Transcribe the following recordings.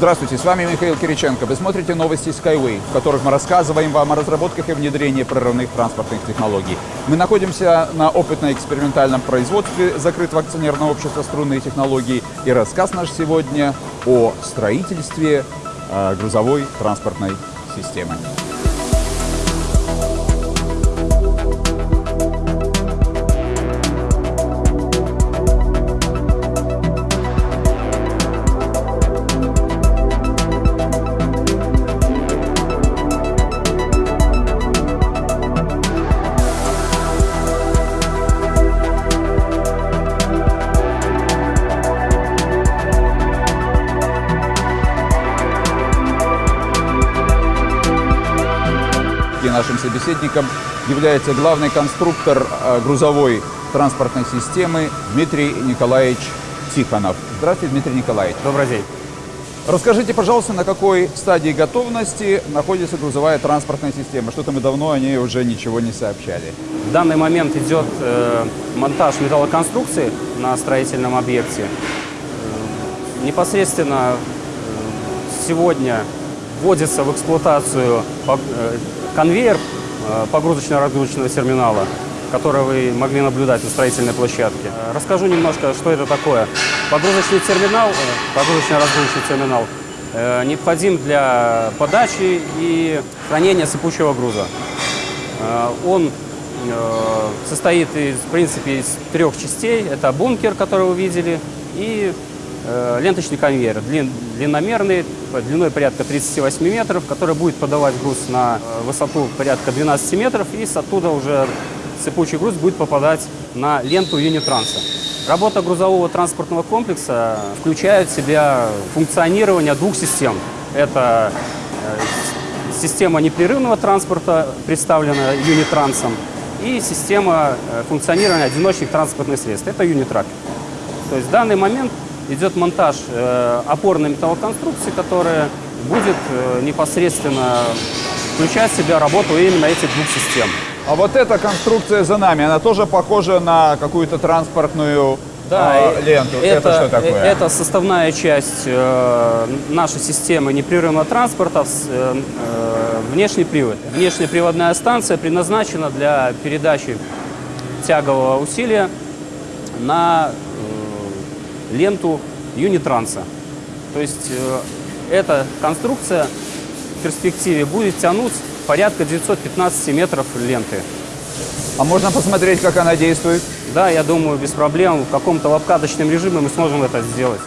Здравствуйте, с вами Михаил Кириченко. Вы смотрите новости Skyway, в которых мы рассказываем вам о разработках и внедрении прорывных транспортных технологий. Мы находимся на опытно-экспериментальном производстве закрытого акционерного общества «Струнные технологии». И рассказ наш сегодня о строительстве э, грузовой транспортной системы. И нашим собеседником является главный конструктор э, грузовой транспортной системы Дмитрий Николаевич Тихонов. Здравствуйте, Дмитрий Николаевич. Добрый день. Расскажите, пожалуйста, на какой стадии готовности находится грузовая транспортная система? Что-то мы давно о ней уже ничего не сообщали. В данный момент идет э, монтаж металлоконструкции на строительном объекте. Э, непосредственно э, сегодня вводится в эксплуатацию конвейер э, погрузочно-разгрузочного терминала, который вы могли наблюдать на строительной площадке. Э, Расскажу немножко, что это такое. Погрузочный терминал, э, погрузочно-разгрузочный терминал необходим для подачи и хранения сыпучего груза. Он состоит, из, в принципе, из трех частей. Это бункер, который вы видели, и ленточный конвейер, длин- длинномерный, длиной порядка 38 метров, который будет подавать груз на э, высоту порядка 12 метров, и с оттуда уже сыпучий груз будет попадать на ленту юнитранса. Работа грузового транспортного комплекса включает в себя функционирование двух систем. Это э, Система непрерывного транспорта представлена юнитрансом и система э, функционирования одиночных транспортных средств. Это юнитрак. То есть в данный момент идет монтаж э, опорной металлоконструкции, которая будет э, непосредственно включать в себя работу именно этих двух систем. А вот эта конструкция за нами, она тоже похожа на какую-то транспортную а, и ленту. Это, что такое? э, Это составная часть э, нашей системы непрерывного транспорта, э, э, внешний привод. Внешняя приводная станция предназначена для передачи тягового усилия на э, ленту юнитранса. То есть э, эта конструкция в перспективе будет тянуть порядка 915 метров ленты. А можно посмотреть, как она действует? Да, я думаю, без проблем. В каком-то в обкаточном режиме мы сможем это сделать.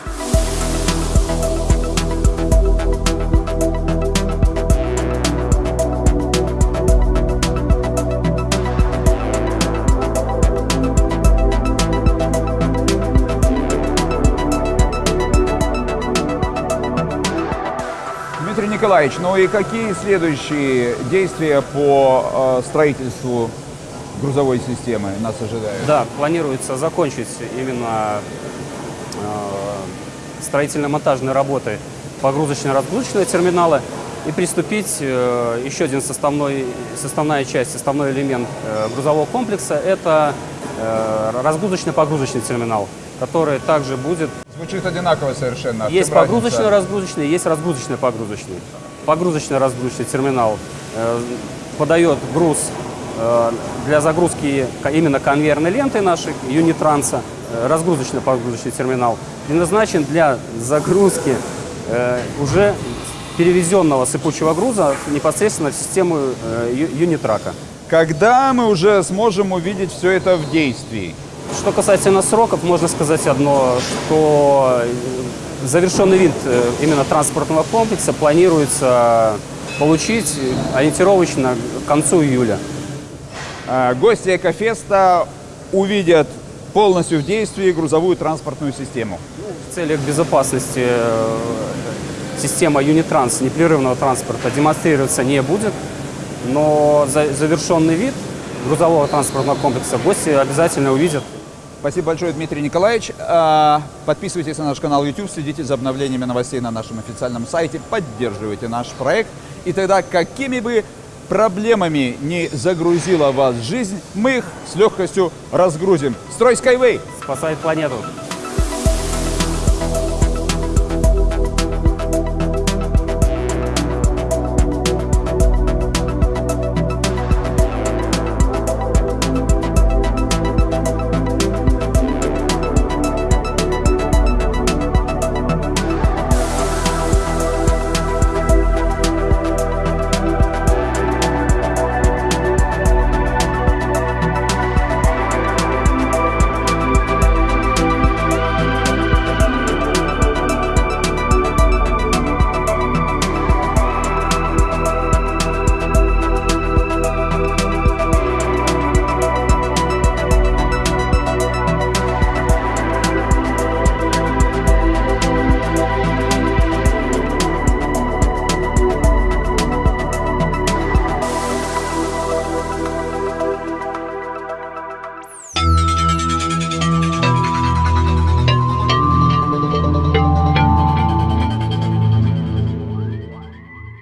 Николаевич, ну и какие следующие действия по э, строительству грузовой системы нас ожидают? Да, планируется закончить именно э, строительно-монтажные работы погрузочно-разгрузочного терминала и приступить э, еще один составной, составная часть, составной элемент грузового комплекса – это разгрузочно-погрузочный терминал, который также будет Звучит одинаково совершенно. Есть погрузочно-разгрузочный, есть разгрузочно-погрузочный. Погрузочно-разгрузочный терминал э, подает груз э, для загрузки именно конвейерной ленты нашей юнитранса. Э, разгрузочно-погрузочный терминал предназначен для загрузки э, уже перевезенного сыпучего груза непосредственно в систему э, юнитрака. Когда мы уже сможем увидеть все это в действии? Что касательно сроков, можно сказать одно, что завершенный вид э, именно транспортного комплекса планируется получить ориентировочно к концу июля. Э, Гости Экофеста увидят полностью в действии грузовую транспортную систему. В целях безопасности э, система Юнитранс непрерывного транспорта демонстрироваться не будет, но за- завершенный вид грузового транспортного комплекса гости обязательно увидят. Спасибо большое, Дмитрий Николаевич. А, Подписывайтесь на наш канал YouTube, следите за обновлениями новостей на нашем официальном сайте, поддерживайте наш проект. И тогда, какими бы проблемами не загрузила вас жизнь, мы их с легкостью разгрузим. Строй Skyway! Спасать планету!